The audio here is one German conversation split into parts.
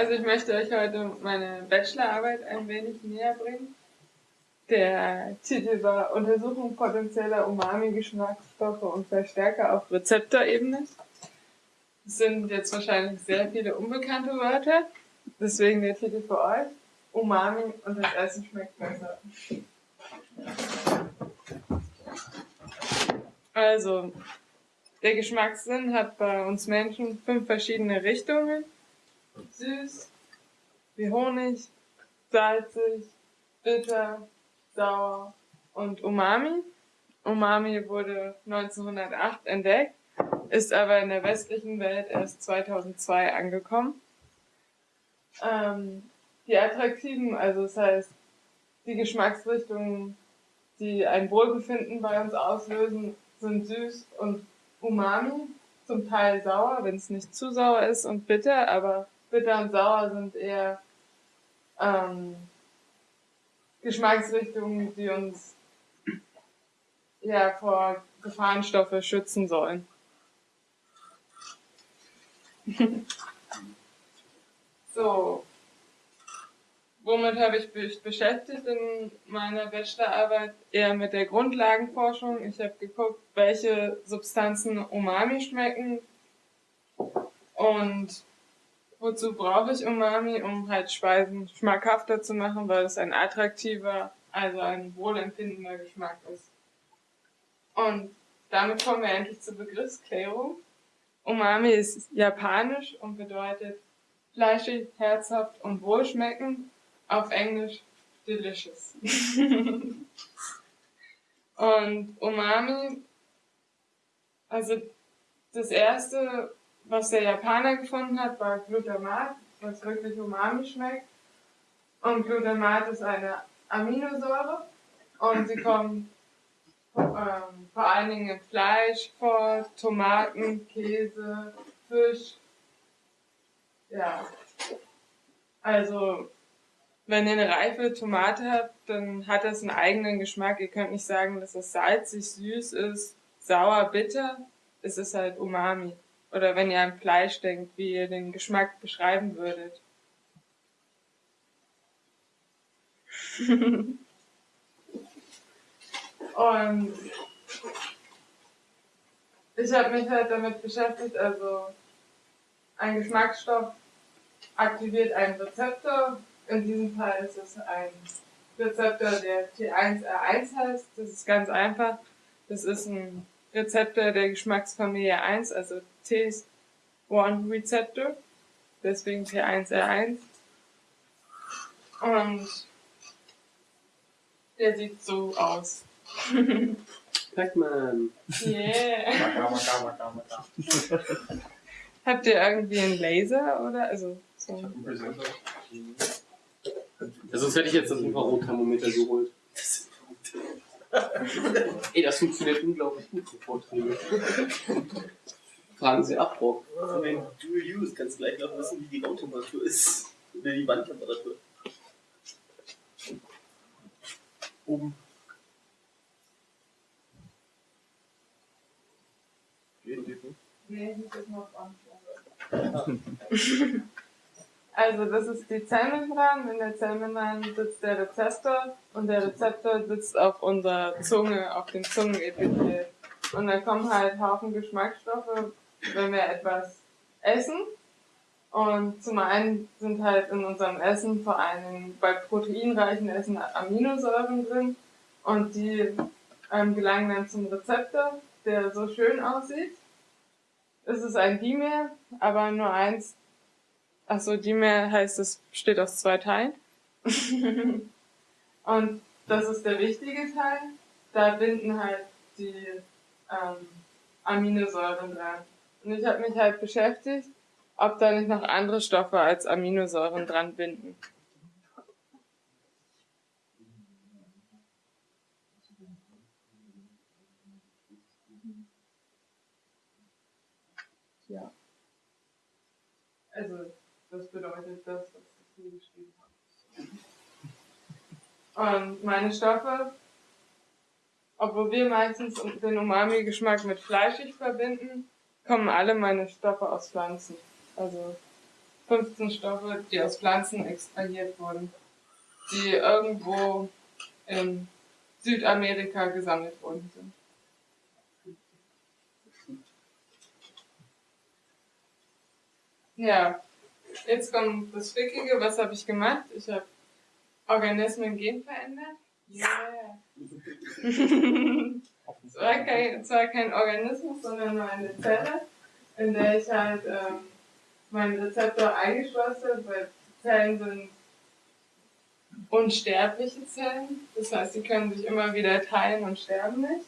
Also ich möchte euch heute meine Bachelorarbeit ein wenig näher bringen. Der Titel war Untersuchung potenzieller Umami-Geschmacksstoffe und Verstärker auf Rezeptorebene. Es sind jetzt wahrscheinlich sehr viele unbekannte Wörter, deswegen der Titel für euch. Umami und das Essen schmeckt besser. Also, der Geschmackssinn hat bei uns Menschen fünf verschiedene Richtungen. Süß, wie Honig, salzig, bitter, sauer und Umami. Umami wurde 1908 entdeckt, ist aber in der westlichen Welt erst 2002 angekommen. Ähm, die attraktiven, also das heißt, die Geschmacksrichtungen, die ein Wohlbefinden bei uns auslösen, sind süß und umami, zum Teil sauer, wenn es nicht zu sauer ist und bitter, aber bitter und sauer sind eher ähm, Geschmacksrichtungen, die uns ja vor Gefahrenstoffe schützen sollen. so, womit habe ich mich beschäftigt in meiner Bachelorarbeit? Eher mit der Grundlagenforschung. Ich habe geguckt, welche Substanzen Umami schmecken und wozu brauche ich Umami, um halt Speisen schmackhafter zu machen, weil es ein attraktiver, also ein wohlempfindender Geschmack ist. Und damit kommen wir endlich zur Begriffsklärung. Umami ist japanisch und bedeutet fleischig, herzhaft und wohlschmeckend auf Englisch delicious. und Umami, also das erste, was der Japaner gefunden hat, war Glutamat, was wirklich Umami schmeckt. Und Glutamat ist eine Aminosäure und sie kommt ähm, vor allen Dingen in Fleisch vor, Tomaten, Käse, Fisch. Ja. Also wenn ihr eine reife Tomate habt, dann hat das einen eigenen Geschmack. Ihr könnt nicht sagen, dass es salzig, süß ist, sauer, bitter. Es ist halt Umami. Oder wenn ihr an Fleisch denkt, wie ihr den Geschmack beschreiben würdet. Und ich habe mich halt damit beschäftigt, also ein Geschmacksstoff aktiviert einen Rezeptor, in diesem Fall ist es ein Rezeptor, der T1R1 heißt. Das ist ganz einfach. Das ist ein Rezeptor der Geschmacksfamilie 1, also T1-Rezeptor. Deswegen T1R1. Und der sieht so aus. Pac-Man. Yeah. Habt ihr irgendwie einen Laser oder? Also, so. Ich hab einen Präsenter. Ja, sonst hätte ich jetzt das Infrarotthermometer geholt. Ey, das funktioniert unglaublich gut für Vorträge. Fragen Sie ab, Rock. Von den Dual Use kannst du gleich noch wissen, wie die Raumtemperatur ist. Oder die Wandtemperatur. Oben. Geht, geht nicht. Nee, ich muss noch an. Also das ist die Zellmembran. In der Zellmembran sitzt der Rezeptor und der Rezeptor sitzt auf unserer Zunge, auf dem Zungenepithel. Und dann kommen halt Haufen Geschmacksstoffe, wenn wir etwas essen. Und zum einen sind halt in unserem Essen vor allem bei proteinreichen Essen Aminosäuren drin und die ähm, gelangen dann zum Rezeptor, der so schön aussieht. Es ist ein Dimer, aber nur eins Achso, Dimer heißt, es besteht aus zwei Teilen. und das ist der wichtige Teil. Da binden halt die ähm, Aminosäuren dran. Und ich habe mich halt beschäftigt, ob da nicht noch andere Stoffe als Aminosäuren dran binden. Ja. Also das bedeutet das, was ich hier geschrieben habe. Und meine Stoffe, obwohl wir meistens den Umami-Geschmack mit fleischig verbinden, kommen alle meine Stoffe aus Pflanzen. Also 15 Stoffe, die aus Pflanzen extrahiert wurden, die irgendwo in Südamerika gesammelt worden sind. Ja, jetzt kommt das Wickige. Was habe ich gemacht? Ich habe Organismen genverändert. Yeah. es war kein, zwar kein Organismus, sondern nur eine Zelle, in der ich halt ähm, meinen Rezeptor eingeschlossen habe, weil Zellen sind unsterbliche Zellen. Das heißt, sie können sich immer wieder teilen und sterben nicht.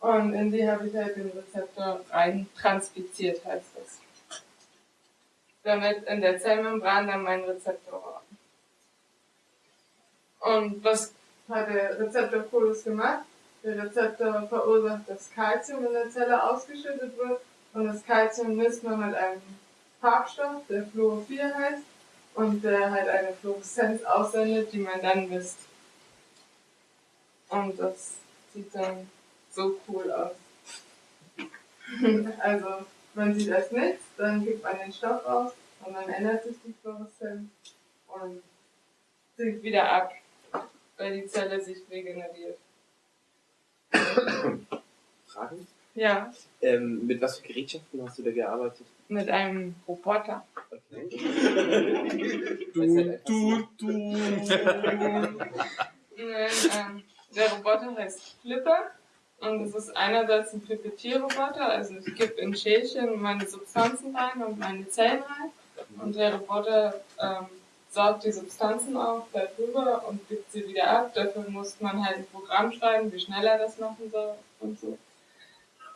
Und in die habe ich halt den Rezeptor rein transfiziert, heißt das. Damit in der Zellmembran dann mein Rezeptor war. Und was hat der Rezeptor cooles gemacht? Der Rezeptor verursacht, dass Kalzium in der Zelle ausgeschüttet wird und das Kalzium misst man mit einem Farbstoff, der Fluorophil heißt und der halt eine Fluoreszenz aussendet, die man dann misst. Und das sieht dann so cool aus. also man sieht erst nichts, dann gibt man den Stoff aus und dann ändert sich die Fluoreszenz und sinkt wieder ab, weil die Zelle sich regeneriert. Fragen? Ja, Ähm, mit was für Gerätschaften hast du da gearbeitet? mit einem Roboter. Okay. Du, du, du. Nein, ähm, der Roboter heißt Flipper und es ist einerseits ein Pipettierroboter, also ich gebe in Schälchen meine Substanzen rein und meine Zellen rein und der Roboter ähm, saugt die Substanzen auf, bleibt drüber und gibt sie wieder ab. Dafür muss man halt ein Programm schreiben, wie schnell er das machen soll und so.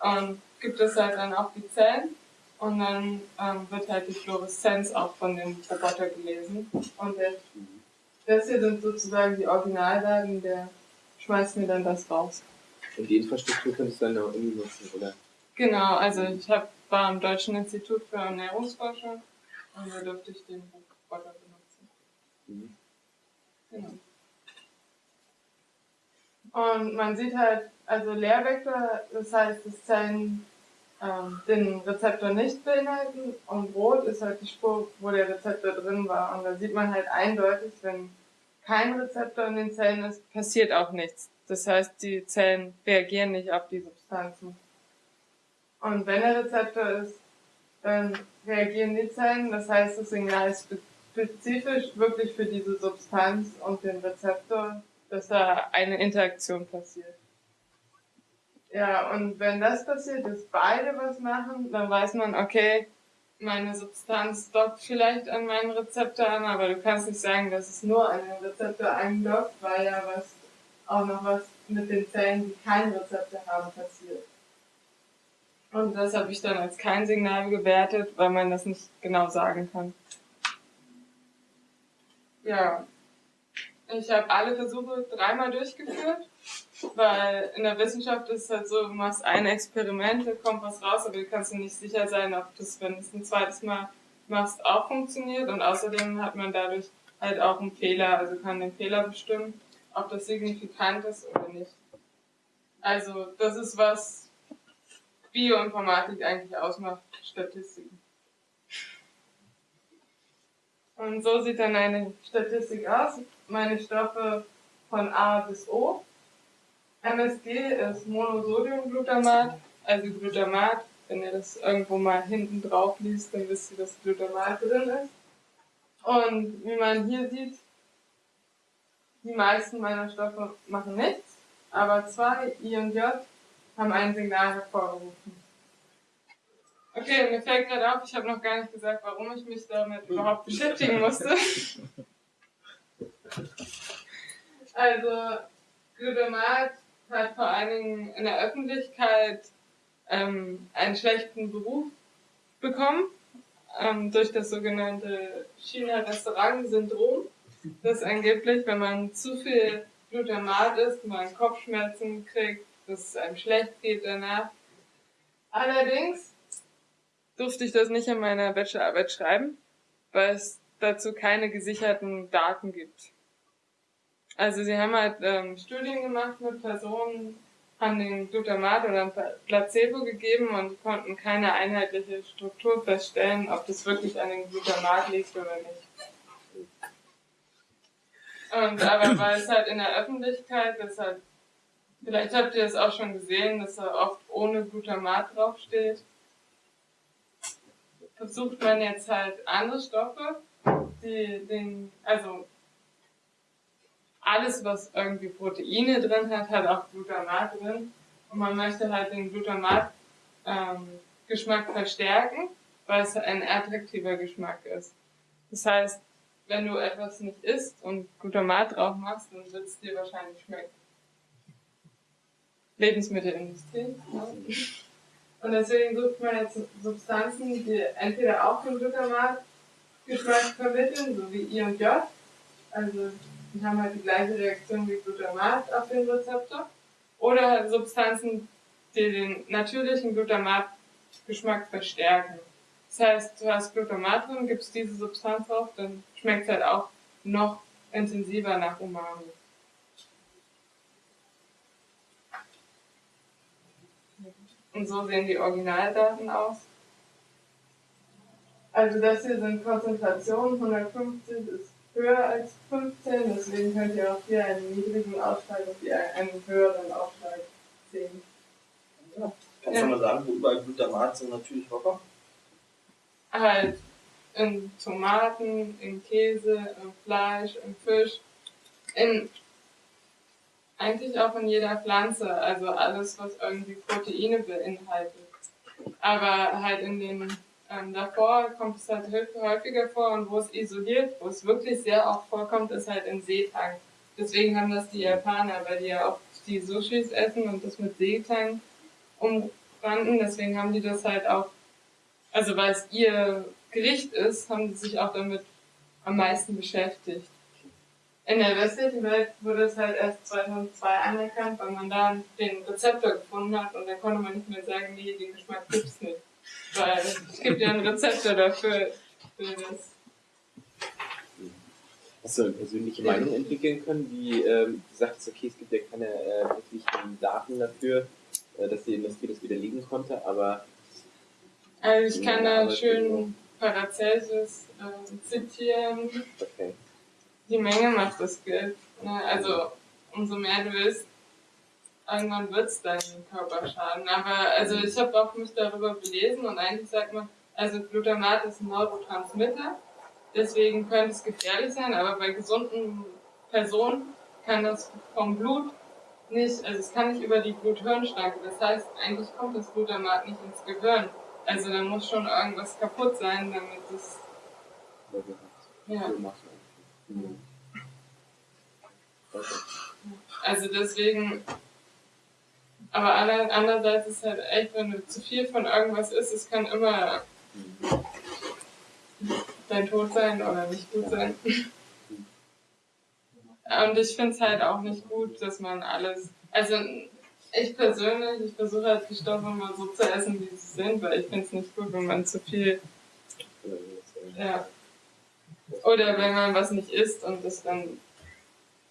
Und gibt es halt dann auf die Zellen und dann ähm, wird halt die Fluoreszenz auch von dem Roboter gelesen. Und der, das hier sind sozusagen die Originaldaten, der schmeißt mir dann das raus. Und die Infrastruktur könntest du dann auch irgendwie nutzen, oder? Genau, also ich hab, war am Deutschen Institut für Ernährungsforschung und da durfte ich den Roboter benutzen. Mhm. Genau. Und man sieht halt, also Leervektor, das heißt, dass Zellen ähm, den Rezeptor nicht beinhalten und rot ist halt die Spur, wo der Rezeptor drin war. Und da sieht man halt eindeutig, wenn kein Rezeptor in den Zellen ist, passiert auch nichts. Das heißt, die Zellen reagieren nicht auf die Substanzen. Und wenn der Rezeptor ist, dann reagieren die Zellen. Das heißt, das Signal ist spezifisch wirklich für diese Substanz und den Rezeptor, dass da eine Interaktion passiert. Ja, und wenn das passiert, dass beide was machen, dann weiß man, okay, meine Substanz dockt vielleicht an meinen Rezeptor an, aber du kannst nicht sagen, dass es nur an den Rezeptor andockt, weil ja was auch noch was mit den Zellen, die keinen Rezeptor haben, passiert. Und das habe ich dann als kein Signal gewertet, weil man das nicht genau sagen kann. Ja, ich habe alle Versuche dreimal durchgeführt, weil in der Wissenschaft ist es halt so, du machst ein Experiment, da kommt was raus, aber du kannst dir nicht sicher sein, ob das, wenn du es ein zweites Mal machst, auch funktioniert. Und außerdem hat man dadurch halt auch einen Fehler, also kann den Fehler bestimmen, ob das signifikant ist oder nicht. Also das ist was Bioinformatik eigentlich ausmacht, Statistiken. Und so sieht dann eine Statistik aus. Meine Stoffe von A bis O. MSG ist Monosodiumglutamat, also Glutamat. Wenn ihr das irgendwo mal hinten drauf liest, dann wisst ihr, dass Glutamat drin ist. Und wie man hier sieht, die meisten meiner Stoffe machen nichts, aber zwei, I und J, haben ein Signal hervorgerufen. Okay, mir fällt gerade auf, ich habe noch gar nicht gesagt, warum ich mich damit überhaupt beschäftigen musste. Also, Glutamat hat vor allen Dingen in der Öffentlichkeit ähm, einen schlechten Beruf bekommen ähm, durch das sogenannte China-Restaurant-Syndrom, das angeblich, wenn man zu viel Glutamat isst, man Kopfschmerzen kriegt, dass es einem schlecht geht danach. Allerdings durfte ich das nicht in meiner Bachelorarbeit schreiben, weil es dazu keine gesicherten Daten gibt. Also sie haben halt ähm, Studien gemacht mit Personen, haben den Glutamat oder ein Placebo gegeben und konnten keine einheitliche Struktur feststellen, ob das wirklich an dem Glutamat liegt oder nicht. Und aber weil es halt in der Öffentlichkeit, das halt, vielleicht habt ihr es auch schon gesehen, dass da oft ohne Glutamat draufsteht, versucht man jetzt halt andere Stoffe, die den, also alles, was irgendwie Proteine drin hat, hat auch Glutamat drin. Und man möchte halt den Glutamat-Geschmack ähm, verstärken, weil es ein attraktiver Geschmack ist. Das heißt, wenn du etwas nicht isst und Glutamat drauf machst, dann wird es dir wahrscheinlich schmecken. Lebensmittelindustrie. Ne? Und deswegen sucht man jetzt Substanzen, die entweder auch den Glutamat-Geschmack vermitteln, so wie I und J, also die haben halt die gleiche Reaktion wie Glutamat auf den Rezeptor. Oder halt Substanzen, die den natürlichen Glutamat-Geschmack verstärken. Das heißt, du hast Glutamat drin, gibst diese Substanz drauf, dann schmeckt es halt auch noch intensiver nach Umami. Und so sehen die Originaldaten aus. Also das hier sind Konzentrationen, 150 ist höher als 15, deswegen könnt ihr auch hier einen niedrigen Ausschlag und hier einen höheren Ausschlag sehen. Ja. Kannst du mal sagen, wo überall Glutamat so natürlich vorkommt? Halt in Tomaten, in Käse, in Fleisch, in Fisch, in eigentlich auch in jeder Pflanze, also alles, was irgendwie Proteine beinhaltet. Aber halt in den ähm, davor kommt es halt häufiger vor und wo es isoliert, wo es wirklich sehr oft vorkommt, ist halt in Seetang. Deswegen haben das die Japaner, weil die ja auch die Sushis essen und das mit Seetang umranden. Deswegen haben die das halt auch, also weil es ihr Gericht ist, haben sie sich auch damit am meisten beschäftigt. In der westlichen Welt wurde es halt erst 2002 anerkannt, weil man da den Rezeptor gefunden hat und dann konnte man nicht mehr sagen, nee, den Geschmack gibt's nicht. Weil es gibt ja ein Rezept dafür. Hast du eine persönliche Meinung entwickeln können, wie ähm, du sagtest, okay, es gibt ja keine äh, wirklichen Daten dafür, äh, dass die Industrie das widerlegen konnte, aber. Also ich kann da schön Paracelsus äh, zitieren. Okay. Die Menge macht das Gift. Ne? Also umso mehr du willst, irgendwann wird es deinen Körper schaden. Aber also ich habe auch mich darüber belesen und eigentlich sagt man, also Glutamat ist ein Neurotransmitter, deswegen könnte es gefährlich sein, aber bei gesunden Personen kann das vom Blut nicht, also es kann nicht über die Blut-Hirn-Schranke. Das heißt, eigentlich kommt das Glutamat nicht ins Gehirn. Also da muss schon irgendwas kaputt sein, damit es. Ja. Also deswegen aber andererseits ist halt echt, wenn du zu viel von irgendwas isst, es kann immer dein Tod sein oder nicht gut sein. Und ich finde es halt auch nicht gut, dass man alles, also ich persönlich, ich versuche halt die Stoffe immer so zu essen, wie sie sind, weil ich finde es nicht gut, wenn man zu viel, ja. Oder wenn man was nicht isst und das dann,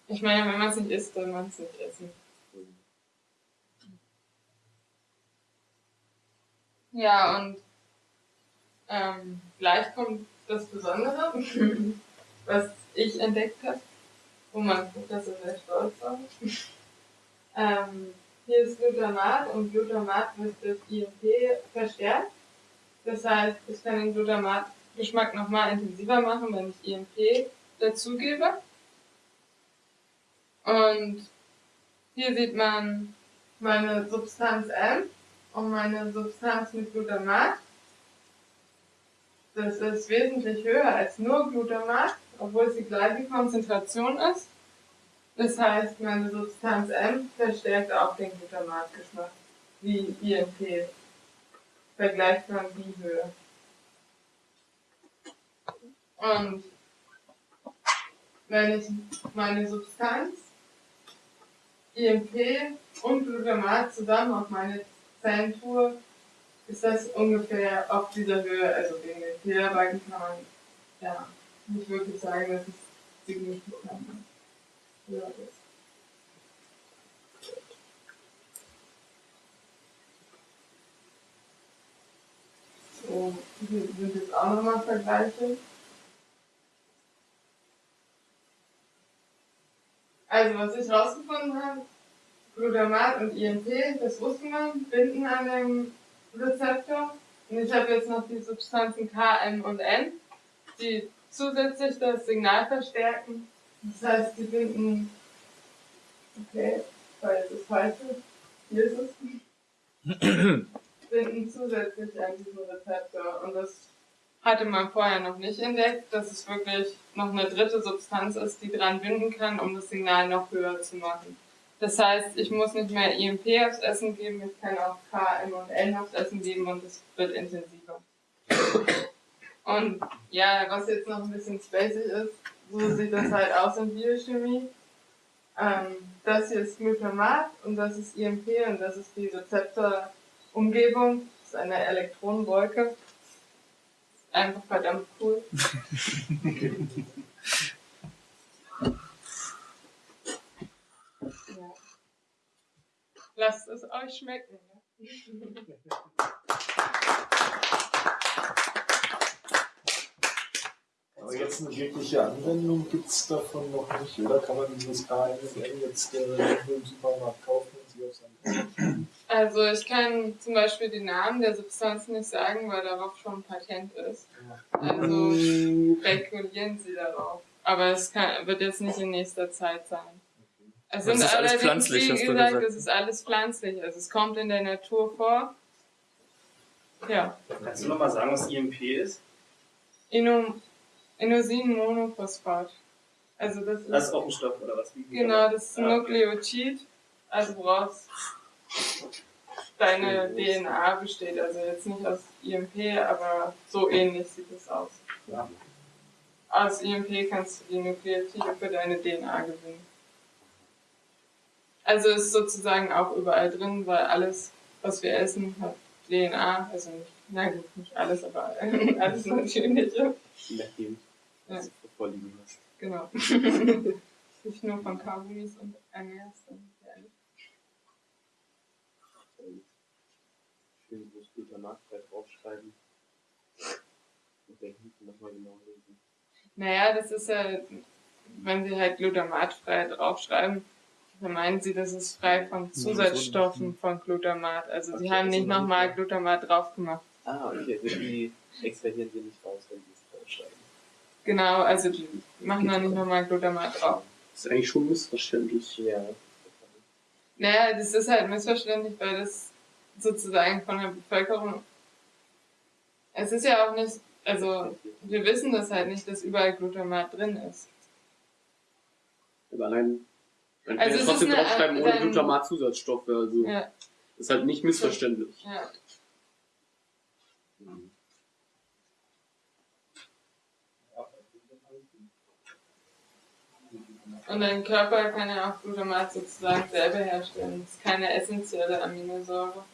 ich meine, wenn man es nicht isst, dann man es nicht essen. Ja, und ähm, gleich kommt das Besondere, was ich entdeckt habe, wo man Professor sehr stolz war. ähm, hier ist Glutamat und Glutamat wird durch IMP verstärkt. Das heißt, ich kann den Glutamat-Geschmack nochmal intensiver machen, wenn ich IMP dazugebe. Und hier sieht man meine Substanz M um meine Substanz mit Glutamat. Das ist wesentlich höher als nur Glutamat, obwohl es die gleiche Konzentration ist. Das heißt, meine Substanz M verstärkt auch den Glutamatgeschmack, wie IMP. Vergleichbar wie Höhe. Und wenn ich meine Substanz, IMP und Glutamat zusammen auf meine Fan-Tour ist das ungefähr auf dieser Höhe, also wegen den Federbalken kann man ja, nicht wirklich sagen, dass es signifikant ist. So, hier sind jetzt auch nochmal Vergleiche. Also was ich rausgefunden habe, Glutamat und INP, das wusste man, binden an dem Rezeptor. Und ich habe jetzt noch die Substanzen K, M und N, die zusätzlich das Signal verstärken. Das heißt, die binden, okay, weil es ist falsch. Hier ist es. binden zusätzlich an diesen Rezeptor. Und das hatte man vorher noch nicht entdeckt, dass es wirklich noch eine dritte Substanz ist, die dran binden kann, um das Signal noch höher zu machen. Das heißt, ich muss nicht mehr IMP aufs Essen geben, ich kann auch K, M und N aufs Essen geben und es wird intensiver. Und ja, was jetzt noch ein bisschen spacig ist, so sieht das halt aus in Biochemie. Ähm, das hier ist Glutamat und das ist IMP und das ist die Rezeptorumgebung. Das ist eine Elektronenwolke. Einfach verdammt cool. ja. Lasst es euch schmecken. Ne? Aber jetzt eine wirkliche Anwendung gibt es davon noch nicht, oder? Kann man dieses KNN jetzt äh, im Supermarkt kaufen und sie auf seinem Also ich kann zum Beispiel die Namen der Substanzen nicht sagen, weil darauf schon ein Patent ist. Also spekulieren Sie darauf. Aber es kann, wird jetzt nicht in nächster Zeit sein. Es Das sind ist alles pflanzlich, wie hast du gesagt, gesagt. es ist alles pflanzlich. Also es kommt in der Natur vor. Ja. Kannst du nochmal sagen, was IMP ist? Inom, Inosin-Monophosphat. Also das ist, Das ist auch ein Stoff, oder was? Wie- genau, das ist ein Ah. Nukleotid. Also brauchst deine DNA besteht, also jetzt nicht aus IMP, aber so ähnlich sieht es aus. Ja. Aus IMP kannst du die Nukleotide für deine DNA gewinnen. Also ist sozusagen auch überall drin, weil alles, was wir essen, hat DNA, also nicht, na gut, nicht alles, aber alles Natürliche. Nachdem, Ja. du vorliegen hast. Genau. nicht nur von Kaugummis und ernährst. dann ehrlich. Schön groß Glutamatfrei draufschreiben. Und den hinten nochmal genau lesen. Naja, das ist ja, wenn sie halt glutamatfrei draufschreiben, meinen sie, das ist frei von Zusatzstoffen von Glutamat. Also sie Okay, haben also nicht noch nochmal. Glutamat drauf gemacht. Ah, okay, also die extrahieren sie nicht raus, wenn sie es draufschreiben. Genau, also die machen da nicht nochmal Glutamat drauf. Das ist eigentlich schon missverständlich. Ja. Naja, das ist halt missverständlich, weil das sozusagen von der Bevölkerung. Es ist ja auch nicht, also wir wissen das halt nicht, dass überall Glutamat drin ist. Aber allein, Also kann es trotzdem draufschreiben ohne dann- Glutamat-Zusatzstoffe. Also Ja, ist halt nicht missverständlich. ja. Und dein Körper kann ja auch Glutamat sozusagen selber herstellen. Das ist keine essentielle Aminosäure.